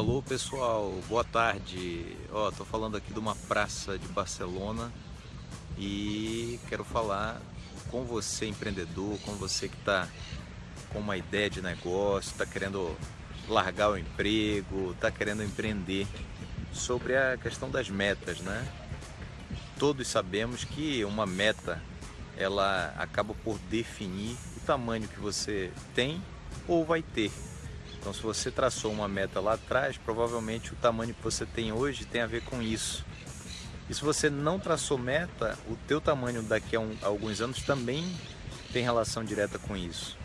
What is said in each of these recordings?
Alô pessoal, boa tarde. Ó, tô falando aqui de uma praça de Barcelona e quero falar com você empreendedor, com você que está com uma ideia de negócio, está querendo largar o emprego, está querendo empreender, sobre a questão das metas, né? Todos sabemos que uma meta ela acaba por definir o tamanho que você tem ou vai ter. Então se você traçou uma meta lá atrás, provavelmente o tamanho que você tem hoje tem a ver com isso. E se você não traçou meta, o teu tamanho daqui a, um, a alguns anos também tem relação direta com isso.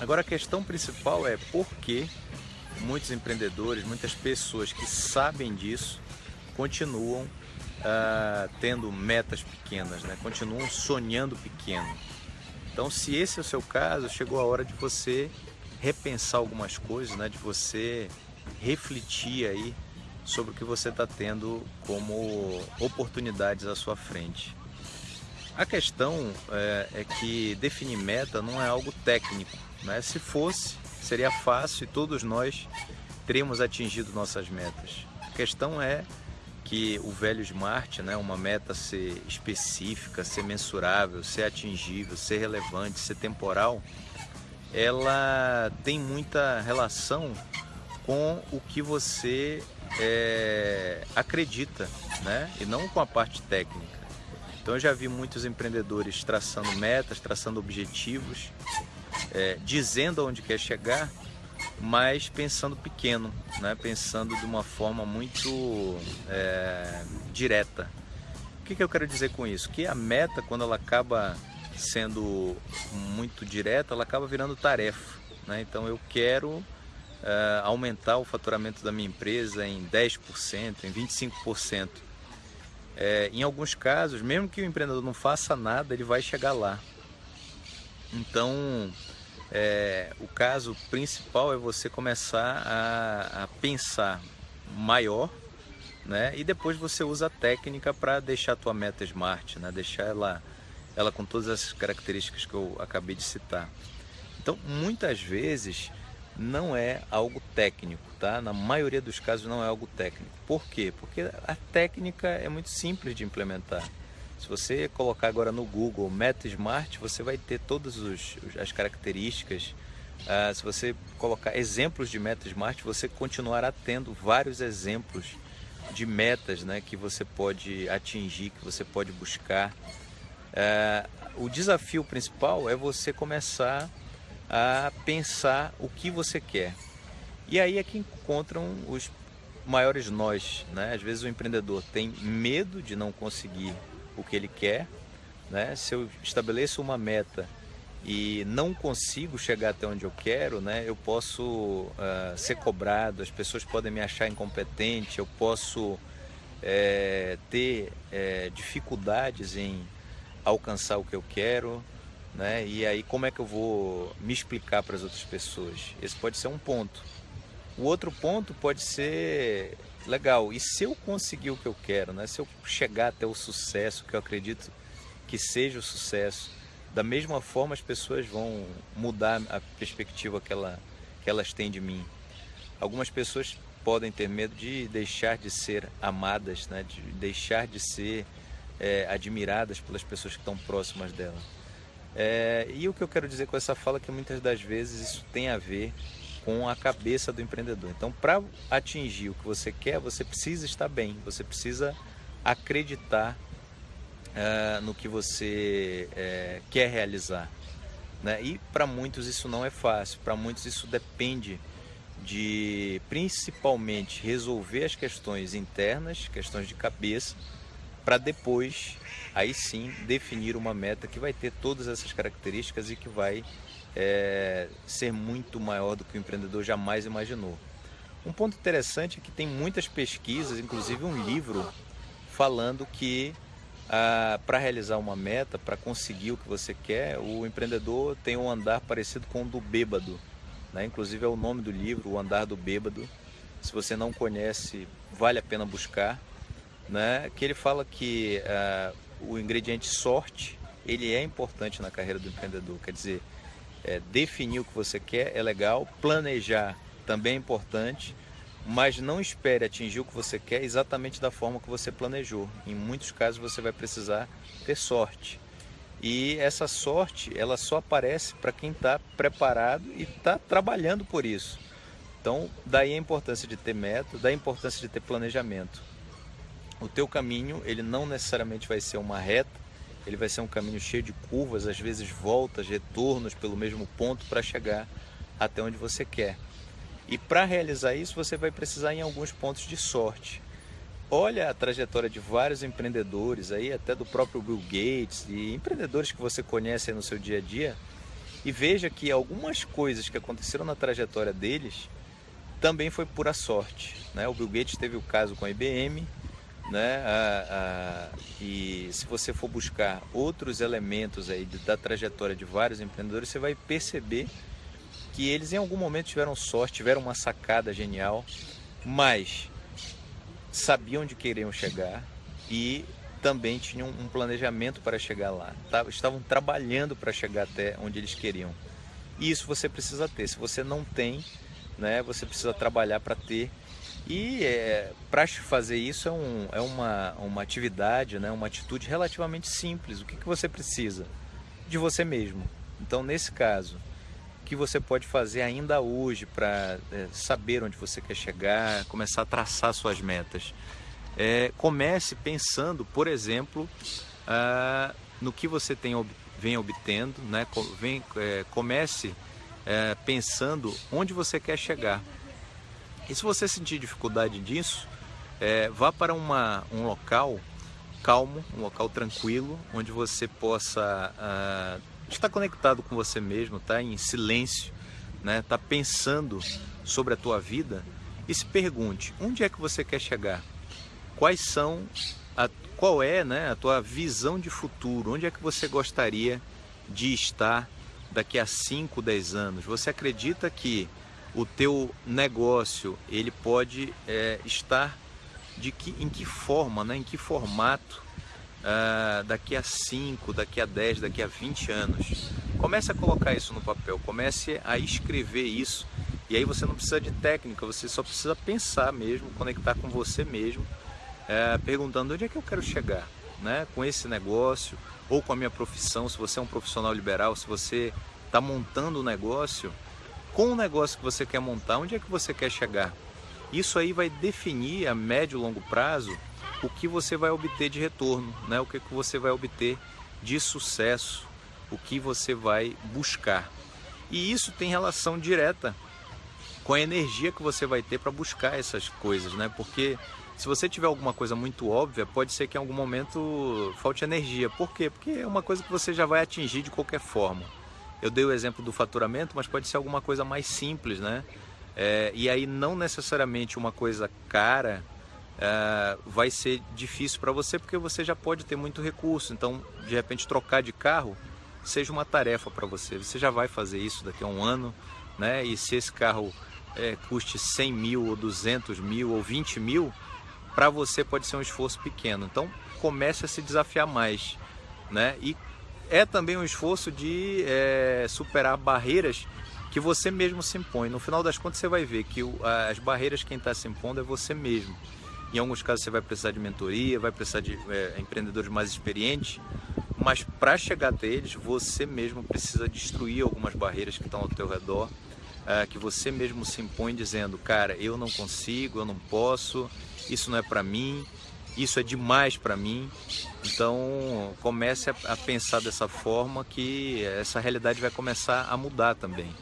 Agora a questão principal é por que muitos empreendedores, muitas pessoas que sabem disso, continuam uh, tendo metas pequenas, né? continuam sonhando pequeno. Então se esse é o seu caso, chegou a hora de você repensar algumas coisas, né? de você refletir aí sobre o que você está tendo como oportunidades à sua frente. A questão é, é, que definir meta não é algo técnico. Né? Se fosse, seria fácil e todos nós teríamos atingido nossas metas. A questão é que o velho Smart, né, uma meta ser específica, ser mensurável, ser atingível, ser relevante, ser temporal, ela tem muita relação com o que você é, acredita, né? E não com a parte técnica. Então eu já vi muitos empreendedores traçando metas, traçando objetivos, é, dizendo aonde quer chegar, mas pensando pequeno, né? Pensando de uma forma muito é, direta. O que, que eu quero dizer com isso? Que a meta, quando ela acaba sendo muito direta, ela acaba virando tarefa. Né? Então eu quero uh, aumentar o faturamento da minha empresa em 10%, em 25%. É, em alguns casos, mesmo que o empreendedor não faça nada, ele vai chegar lá. Então, é, o caso principal é você começar a, a pensar maior, né? E depois você usa a técnica para deixar a tua meta smart, né? Deixar ela ela com todas as características que eu acabei de citar. Então, muitas vezes não é algo técnico, tá? Na maioria dos casos não é algo técnico. Por quê? Porque a técnica é muito simples de implementar. Se você colocar agora no Google Meta Smart, você vai ter todas os, as características. Uh, se você colocar exemplos de Meta Smart, você continuará tendo vários exemplos de metas né, que você pode atingir, que você pode buscar. É, o desafio principal é você começar a pensar o que você quer. E aí é que encontram os maiores nós. Né? Às vezes o empreendedor tem medo de não conseguir o que ele quer. Né? Se eu estabeleço uma meta e não consigo chegar até onde eu quero, né? eu posso uh, ser cobrado, as pessoas podem me achar incompetente, eu posso é, ter é, dificuldades em alcançar o que eu quero, né? E aí como é que eu vou me explicar para as outras pessoas? Esse pode ser um ponto. O outro ponto pode ser legal. E se eu conseguir o que eu quero, né? Se eu chegar até o sucesso, que eu acredito que seja o sucesso, da mesma forma as pessoas vão mudar a perspectiva que, ela, que elas têm de mim. Algumas pessoas podem ter medo de deixar de ser amadas, né? de deixar de ser é, admiradas pelas pessoas que estão próximas dela. É, e o que eu quero dizer com essa fala é que muitas das vezes isso tem a ver com a cabeça do empreendedor. Então, para atingir o que você quer, você precisa estar bem, você precisa acreditar é, no que você é, quer realizar. Né? E para muitos isso não é fácil, para muitos isso depende de principalmente resolver as questões internas, questões de cabeça, para depois, aí sim, definir uma meta que vai ter todas essas características e que vai é, ser muito maior do que o empreendedor jamais imaginou. Um ponto interessante é que tem muitas pesquisas, inclusive um livro, falando que ah, para realizar uma meta, para conseguir o que você quer, o empreendedor tem um andar parecido com o do bêbado. Né? Inclusive é o nome do livro, O Andar do Bêbado. Se você não conhece, vale a pena buscar né, que ele fala que uh, o ingrediente sorte ele é importante na carreira do empreendedor. Quer dizer, é, definir o que você quer é legal, planejar também é importante, mas não espere atingir o que você quer exatamente da forma que você planejou. Em muitos casos você vai precisar ter sorte. E essa sorte, ela só aparece para quem está preparado e está trabalhando por isso. Então, daí a importância de ter meta, daí a importância de ter planejamento. O teu caminho, ele não necessariamente vai ser uma reta, ele vai ser um caminho cheio de curvas, às vezes voltas, retornos pelo mesmo ponto para chegar até onde você quer. E para realizar isso, você vai precisar em alguns pontos de sorte. Olha a trajetória de vários empreendedores aí, até do próprio Bill Gates e empreendedores que você conhece no seu dia a dia, e veja que algumas coisas que aconteceram na trajetória deles também foi pura sorte. Né? O Bill Gates teve o caso com a IBM, né? A, a, e se você for buscar outros elementos aí da trajetória de vários empreendedores, você vai perceber que eles em algum momento tiveram sorte, tiveram uma sacada genial, mas sabiam onde queriam chegar e também tinham um planejamento para chegar lá. Estavam trabalhando para chegar até onde eles queriam. E isso você precisa ter. Se você não tem, né, você precisa trabalhar para ter. E é, para fazer isso é, um, é uma, uma atividade, né, uma atitude relativamente simples. O que, que você precisa? De você mesmo. Então, nesse caso, o que você pode fazer ainda hoje para é, saber onde você quer chegar, começar a traçar suas metas? É, comece pensando, por exemplo, ah, no que você tem, vem obtendo, né? Vem, é, comece é, pensando onde você quer chegar. E se você sentir dificuldade disso, é, vá para uma, um local calmo, um local tranquilo, onde você possa uh, estar conectado com você mesmo, tá em silêncio, né? Tá pensando sobre a tua vida e se pergunte onde é que você quer chegar, quais são, a, qual é, né, a tua visão de futuro, onde é que você gostaria de estar daqui a 5, 10 anos? Você acredita que o teu negócio ele pode é, estar de que, em que forma, né, em que formato uh, daqui a 5, daqui a 10, daqui a 20 anos? Comece a colocar isso no papel, comece a escrever isso. E aí você não precisa de técnica, você só precisa pensar mesmo, conectar com você mesmo, é, perguntando onde é que eu quero chegar, né, com esse negócio, ou com a minha profissão, se você é um profissional liberal, se você está montando um negócio, com o negócio que você quer montar, onde é que você quer chegar? Isso aí vai definir a médio e longo prazo o que você vai obter de retorno, né? o que, que você vai obter de sucesso, o que você vai buscar. E isso tem relação direta com a energia que você vai ter para buscar essas coisas, né? Porque se você tiver alguma coisa muito óbvia, pode ser que em algum momento falte energia. Por quê? Porque é uma coisa que você já vai atingir de qualquer forma. Eu dei o exemplo do faturamento, mas pode ser alguma coisa mais simples, né? É, e aí não necessariamente uma coisa cara é, vai ser difícil para você porque você já pode ter muito recurso. Então, de repente, trocar de carro seja uma tarefa para você. Você já vai fazer isso daqui a um ano, né? E se esse carro é, custe 100 mil ou 200 mil ou 20 mil, para você pode ser um esforço pequeno. Então comece a se desafiar mais, né? E é também um esforço de é, superar barreiras que você mesmo se impõe. No final das contas você vai ver que o, as barreiras quem está se impondo é você mesmo. Em alguns casos você vai precisar de mentoria, vai precisar de é, empreendedores mais experientes, mas para chegar até eles você mesmo precisa destruir algumas barreiras que estão ao teu redor, é, que você mesmo se impõe dizendo, cara, eu não consigo, eu não posso, isso não é para mim, isso é demais para mim. Então comece a, pensar dessa forma que essa realidade vai começar a mudar também.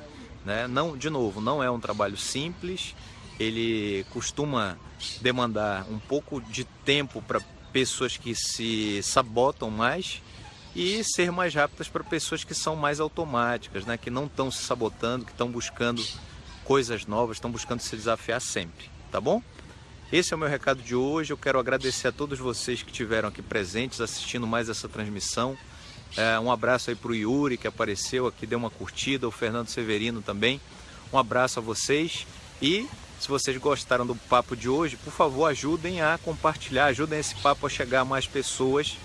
Né? Não, de novo, não é um trabalho simples, ele costuma demandar um pouco de tempo para pessoas que se sabotam mais e ser mais rápidas para pessoas que são mais automáticas, né? que não estão se sabotando, que estão buscando coisas novas, estão buscando se desafiar sempre, tá bom? Esse é o meu recado de hoje. Eu quero agradecer a todos vocês que estiveram aqui presentes assistindo mais essa transmissão. É, um abraço aí para o Yuri que apareceu aqui, deu uma curtida, o Fernando Severino também. Um abraço a vocês e se vocês gostaram do papo de hoje, por favor ajudem a compartilhar, ajudem esse papo a chegar a mais pessoas.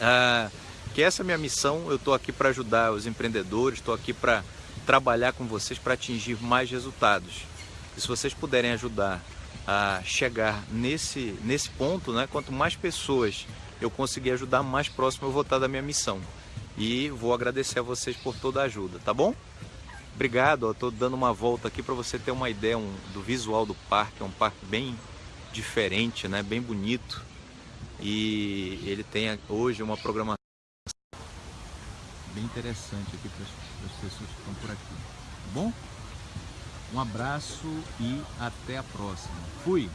Ah, que essa é a minha missão, eu estou aqui para ajudar os empreendedores, estou aqui para trabalhar com vocês para atingir mais resultados. E se vocês puderem ajudar a chegar nesse, nesse ponto, né, quanto mais pessoas eu conseguir ajudar, mais próximo eu vou estar da minha missão. E vou agradecer a vocês por toda a ajuda, tá bom? Obrigado, estou dando uma volta aqui para você ter uma ideia um, do visual do parque. É um parque bem diferente, né? bem bonito. E ele tem hoje uma programação bem interessante aqui para as pessoas que estão por aqui. Tá bom? Um abraço e até a próxima. Fui!